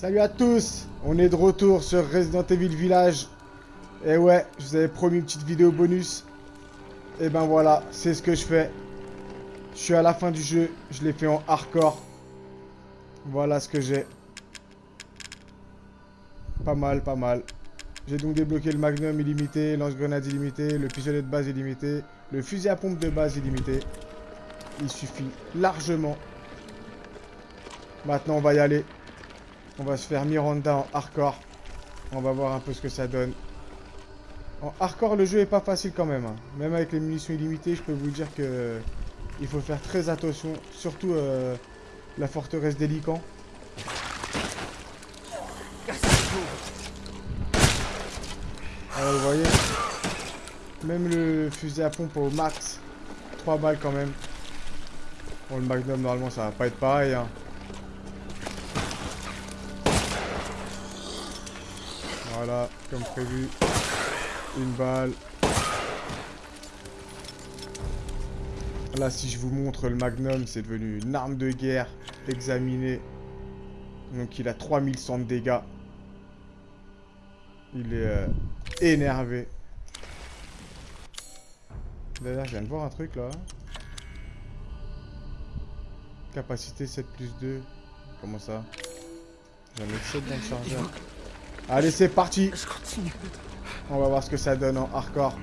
Salut à tous On est de retour sur Resident Evil Village. Et ouais, je vous avais promis une petite vidéo bonus. Et ben voilà, c'est ce que je fais. Je suis à la fin du jeu, je l'ai fait en hardcore. Voilà ce que j'ai. Pas mal, pas mal. J'ai donc débloqué le magnum illimité, lance-grenade illimité, le pistolet de base illimité, le fusil à pompe de base illimité. Il suffit largement. Maintenant, on va y aller. On va se faire Miranda en hardcore. On va voir un peu ce que ça donne. En hardcore, le jeu est pas facile quand même. hein. Même avec les munitions illimitées, je peux vous dire que il faut faire très attention. Surtout euh, la forteresse d'Hélican. Alors, vous voyez, même le fusil à pompe au max, 3 balles quand même. Bon, le magnum, normalement, ça va pas être pareil. hein. Voilà, comme prévu. Une balle. Là, si je vous montre le Magnum, c'est devenu une arme de guerre. Examiné. Donc, il a 3100 de dégâts. Il est euh, énervé. D'ailleurs, je viens de voir un truc là. Capacité 7 plus 2. Comment ça? J'en ai 7 dans le chargeur. Allez, c'est parti Je continue. On va voir ce que ça donne en hardcore.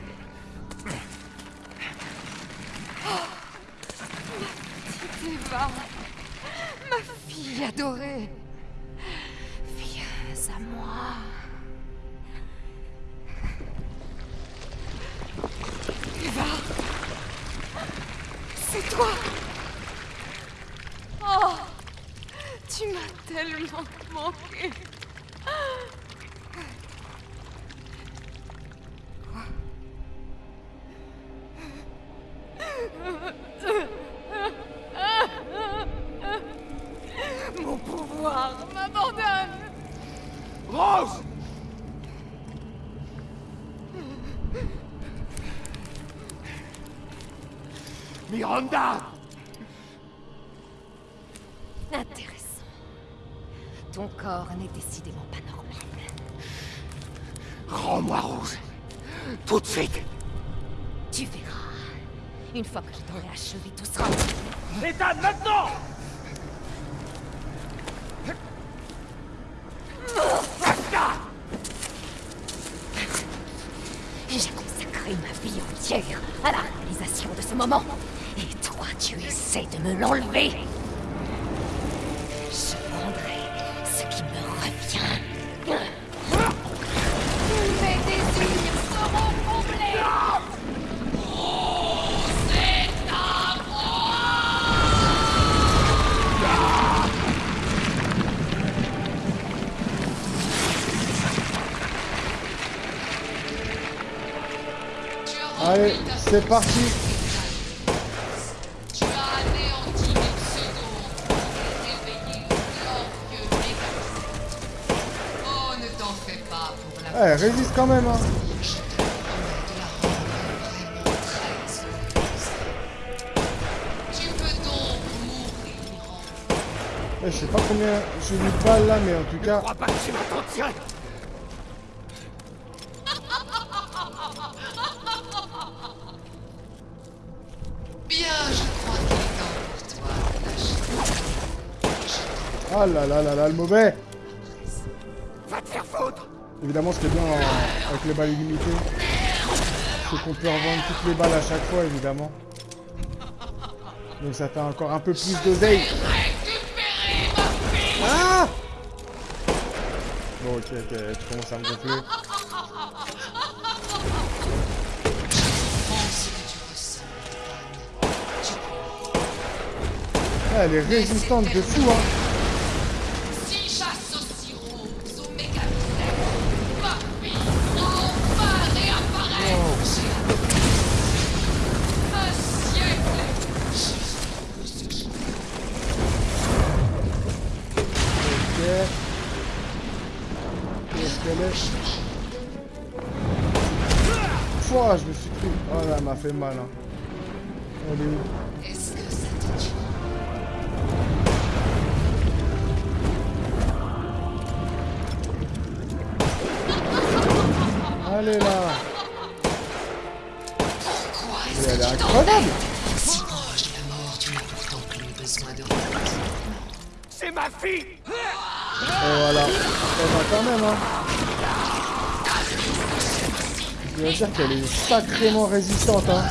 Eva, ma fille adorée. Viens à moi. Eva, c'est toi. Oh, tu m'as tellement manqué. Mon pouvoir m'abandonne. Rose Miranda Intéressant. Ton corps n'est décidément pas normal. Rends-moi Rose. Tout de suite. Tu verras. Une fois que je t'aurai achevé, tout sera... Ethan, maintenant J'ai consacré ma vie entière à la réalisation de ce moment. Et toi, tu essaies de me l'enlever. C'est parti Tu as anéanti. Oh, ne t'en fais pas pour la Eh, résiste quand même, hein Je te promets de la rendre vraiment très heureuse. Tu peux donc mourir en Eh, Je sais pas combien j'ai mis de balles là, mais en tout Je cas... crois pas que tu m'as Ah là là là là, le mauvais Va te faire foutre Évidemment, ce qui est bien en- avec les balles illimitées, c'est qu'on peut revendre toutes les balles à chaque fois, évidemment. Donc ça fait encore un peu plus d'oseille. Ah Bon, ok, ok, tu commences à me gonfler. Ah, elle est résistante de fou, hein je me suis pris. Oh là, elle m'a fait mal. Hein. Elle est où? Est Allez là Pourquoi est-ce que est incroyable Si proche de la mort, tu l'as pourtant que besoin de repose. C'est ma fille Et voilà. Elle va quand même, hein je dois dire qu'elle est sacrément résistante, hein.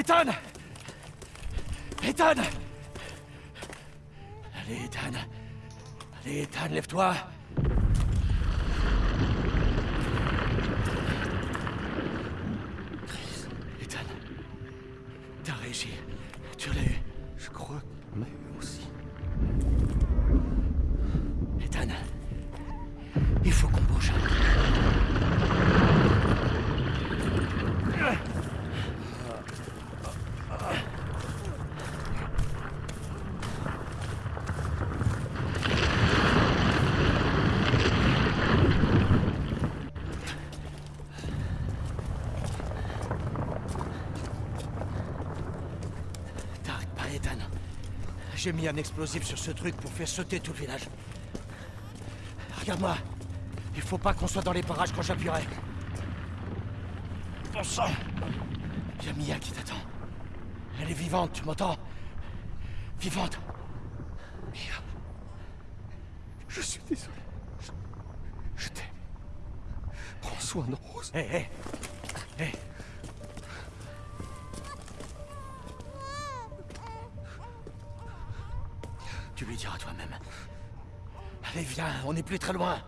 Ethan Ethan Allez, Ethan. Allez, Ethan, lève-toi. Chris, Ethan. T'as réussi. Tu l'as eu. Je crois qu'on m'a eu aussi. Ethan. Il faut qu'on bouge. T'arrêtes pas, Ethan. J'ai mis un explosif sur ce truc pour faire sauter tout le village. Regarde-moi. Il faut pas qu'on soit dans les parages quand j'appuierai. Bon sang Y'a Mia qui t'attend. Elle est vivante, tu m'entends? Vivante. Mia. Je suis désolé. Je, je t'aime. Prends soin de Rose. Hé, hé Hé Allez, viens, on n'est plus très loin.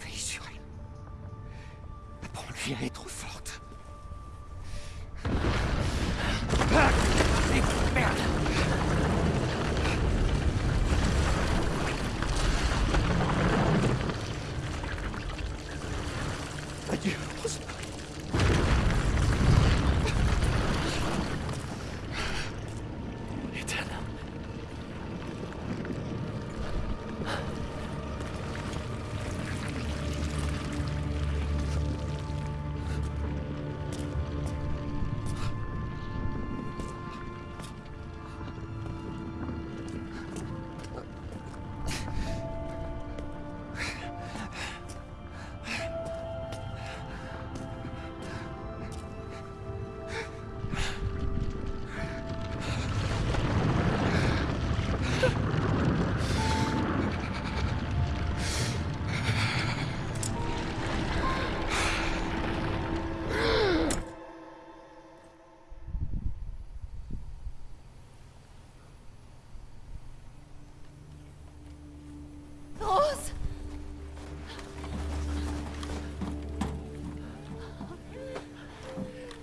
Veille sur elle. Prends-lui, elle est trop forte.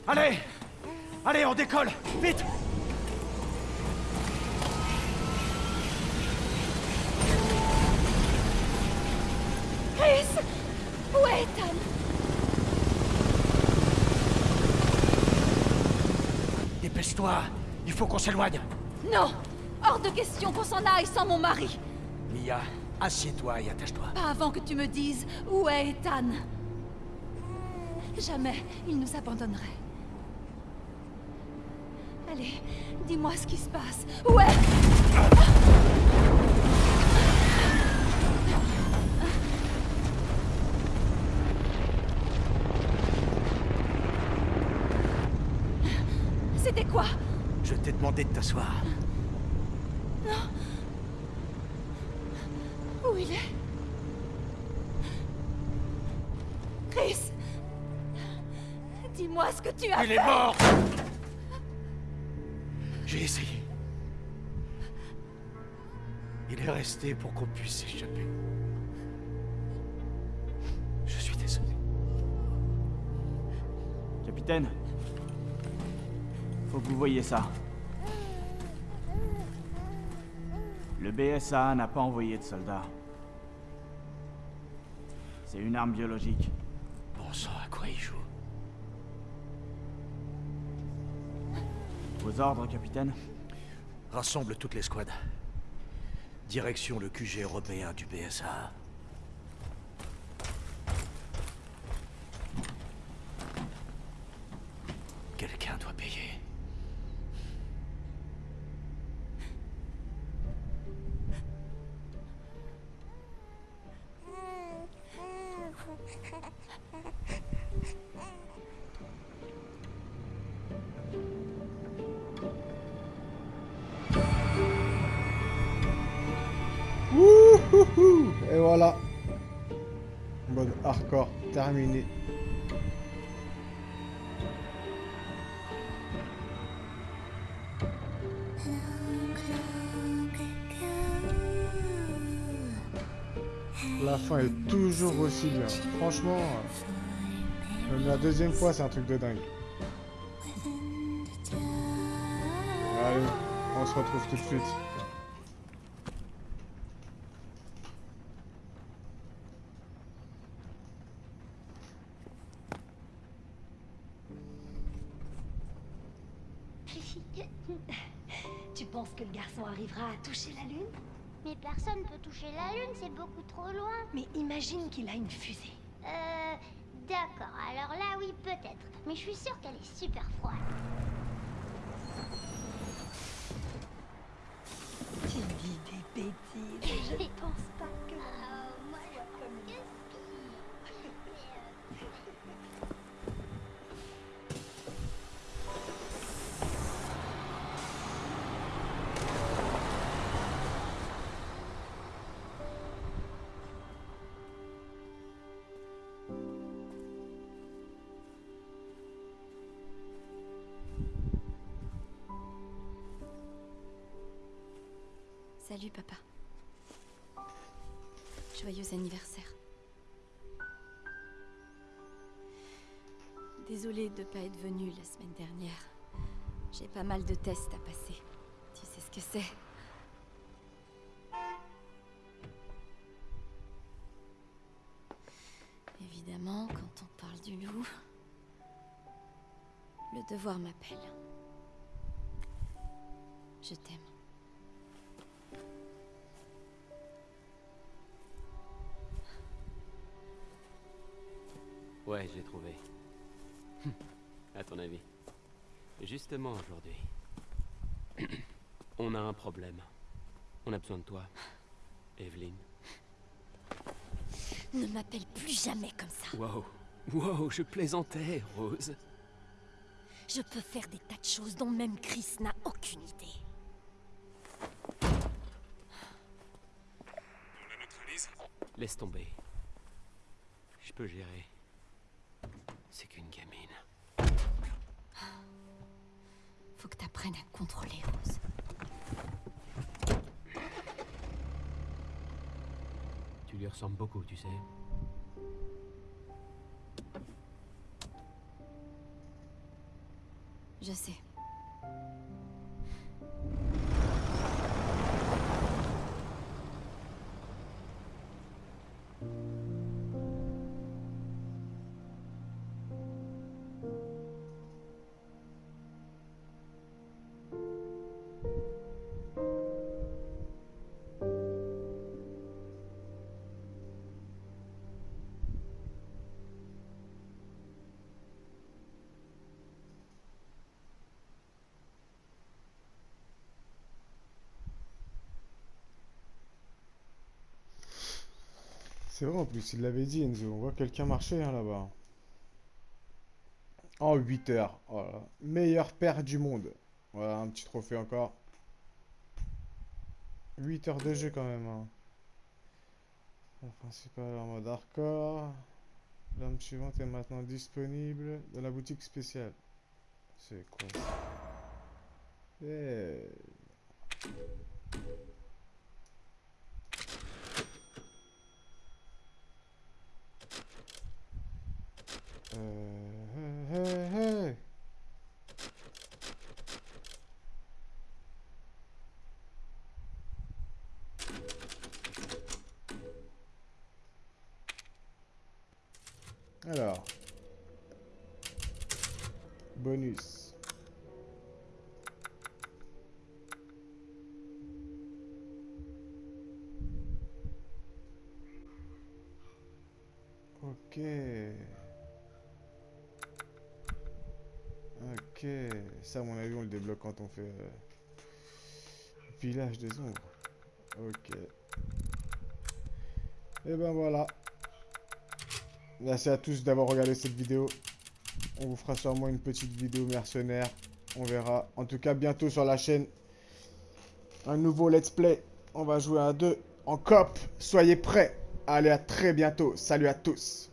Allez! Allez, on décolle! Vite! Chris! Où est Ethan Dépêche-toi. Il faut qu'on s'éloigne. Non! Hors de question qu'on s'en aille sans mon mari. Mia, assieds-toi et attache-toi. Pas avant que tu me dises où est Ethan. Jamais il nous abandonnerait. Allez, dis-moi ce qui se passe. Où est... C'était quoi? Je t'ai demandé de t'asseoir. Où il est? Chris Dis-moi ce que tu as Il est mort J'ai essayé. Il est resté pour qu'on puisse s'échapper. Je suis désolé. Capitaine Faut que vous voyez ça. Le BSA n'a pas envoyé de soldats. C'est une arme biologique. Bon sang, à quoi il joue? Vos ordres, capitaine Rassemble toutes les squads. Direction le QG européen du BSA. Terminé. La fin est toujours aussi bien. Franchement, même la deuxième fois, c'est un truc de dingue. Allez, on se retrouve tout de suite. Peut toucher la Lune, c'est beaucoup trop loin. Mais imagine qu'il a une fusée. Euh, d'accord, alors là oui peut-être. Mais je suis sûre qu'elle est super froide. Tu dis des bêtises. Je pense pas que... Euh, moi je trouve que si. Salut papa. Joyeux anniversaire. Désolée de pas être venue la semaine dernière. J'ai pas mal de tests à passer. Tu sais ce que c'est. Évidemment, quand on parle du loup, le devoir m'appelle. Je t'aime. Ouais, j'ai trouvé. à ton avis. Justement aujourd'hui. On a un problème. On a besoin de toi, Evelyn. Ne m'appelle plus jamais comme ça. Wow. Wow, je plaisantais, Rose. Je peux faire des tas de choses dont même Chris n'a aucune idée. Laisse tomber. Je peux gérer. C'est qu'une gamine. Faut que t'apprennes à contrôler, Rose. Tu lui ressembles beaucoup, tu sais. Je sais. C'est vrai en plus, il l'avait dit Enzo. On voit quelqu'un marcher hein, là-bas. En 8 heures. Voilà. Meilleur père du monde. Voilà, un petit trophée encore. 8 heures de jeu quand même. Hein. La principale en mode hardcore. L'arme suivante est maintenant disponible dans la boutique spéciale. C'est quoi ça? Eh. Euh, hey, hey, hey. Alors. Bonus. Ok. Ok. Ça, à mon avis, on le débloque quand on fait... euh, Village des ombres. Ok. Et ben voilà. Merci à tous d'avoir regardé cette vidéo. On vous fera sûrement une petite vidéo mercenaire. On verra. En tout cas, bientôt sur la chaîne. Un nouveau let's play. On va jouer à deux en cop. Soyez prêts. Allez, à très bientôt. Salut à tous.